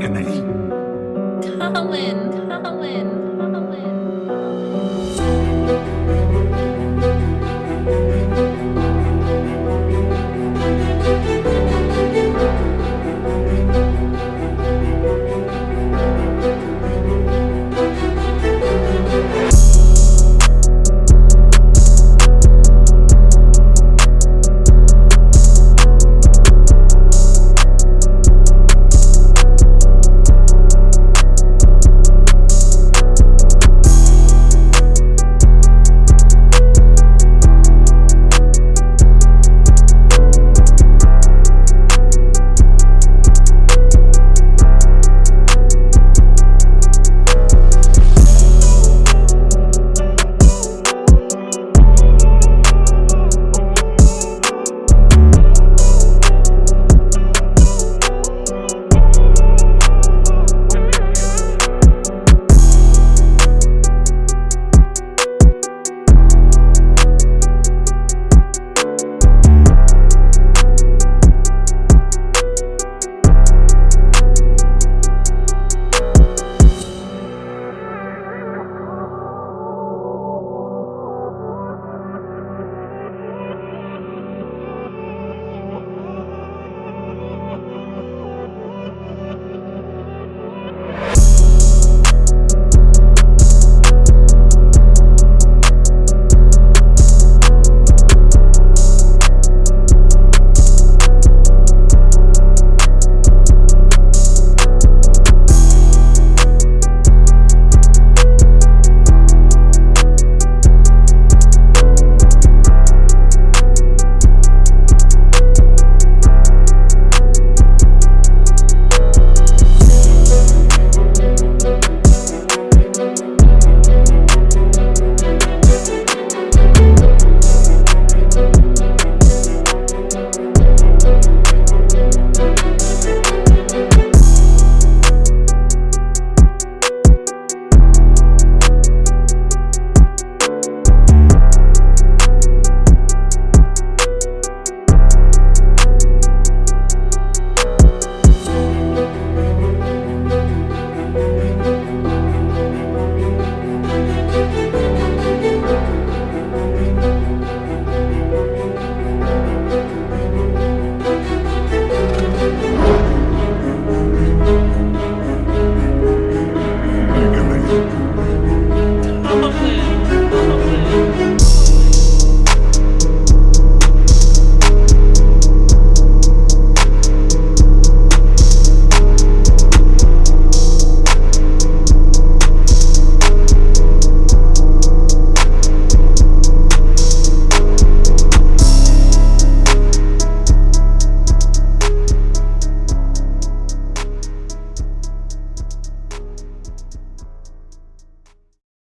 Good night. Colin.